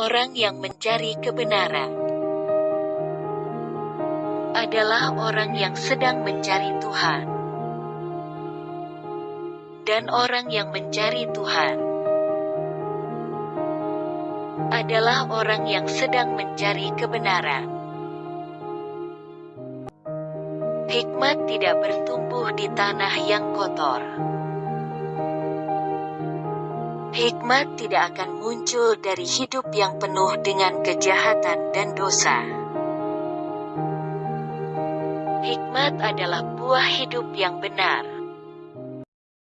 Orang yang mencari kebenaran adalah orang yang sedang mencari Tuhan. Dan orang yang mencari Tuhan adalah orang yang sedang mencari kebenaran. Hikmat tidak bertumbuh di tanah yang kotor. Hikmat tidak akan muncul dari hidup yang penuh dengan kejahatan dan dosa. Hikmat adalah buah hidup yang benar.